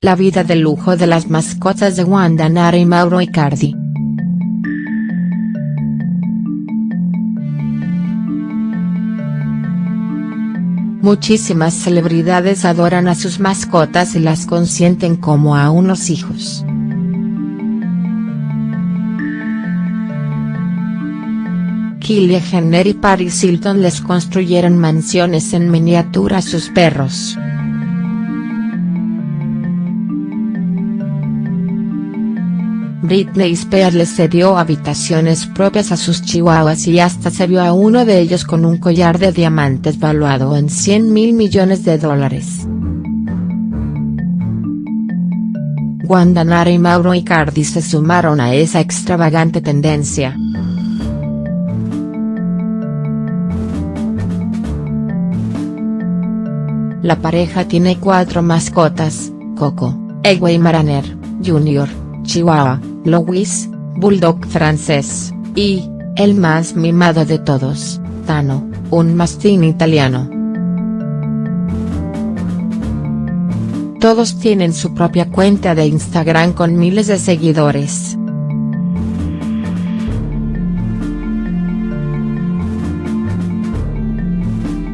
La vida de lujo de las mascotas de Wanda Nara y Mauro Icardi. Muchísimas celebridades adoran a sus mascotas y las consienten como a unos hijos. Kylie Jenner y Paris Hilton les construyeron mansiones en miniatura a sus perros. Britney Spears les cedió habitaciones propias a sus chihuahuas y hasta se vio a uno de ellos con un collar de diamantes valuado en 100 mil millones de dólares. Wanda Nara y Mauro Icardi se sumaron a esa extravagante tendencia. La pareja tiene cuatro mascotas, Coco, Egway Maraner, Jr., Chihuahua, Louis, Bulldog francés, y, el más mimado de todos, Tano, un mastín italiano. Todos tienen su propia cuenta de Instagram con miles de seguidores.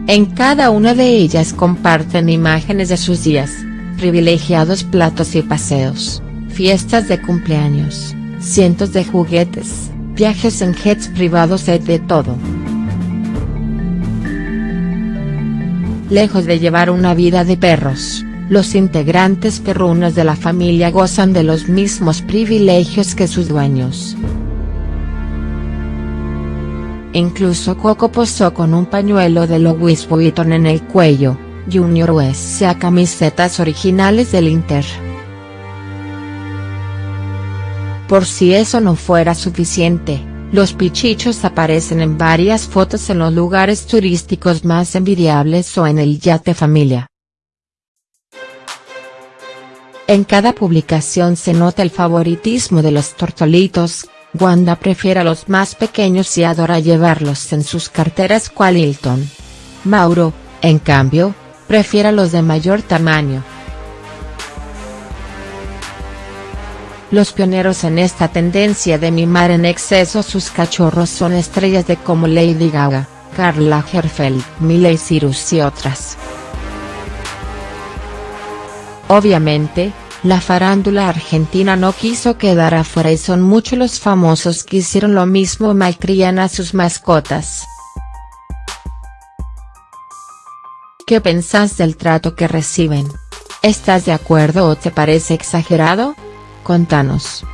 En cada una de ellas comparten imágenes de sus días, privilegiados platos y paseos fiestas de cumpleaños, cientos de juguetes, viajes en jets privados y de todo. Lejos de llevar una vida de perros, los integrantes perrunos de la familia gozan de los mismos privilegios que sus dueños. Incluso Coco posó con un pañuelo de Louis Vuitton en el cuello, Junior USA camisetas originales del Inter. Por si eso no fuera suficiente, los pichichos aparecen en varias fotos en los lugares turísticos más envidiables o en el yate familia. En cada publicación se nota el favoritismo de los tortolitos, Wanda prefiere a los más pequeños y adora llevarlos en sus carteras cual Hilton. Mauro, en cambio, prefiere a los de mayor tamaño. Los pioneros en esta tendencia de mimar en exceso sus cachorros son estrellas de como Lady Gaga, Carla Herfeld, Miley Cyrus y otras. Obviamente, la farándula argentina no quiso quedar afuera y son muchos los famosos que hicieron lo mismo malcrían a sus mascotas. ¿Qué pensás del trato que reciben? ¿Estás de acuerdo o te parece exagerado? Contanos.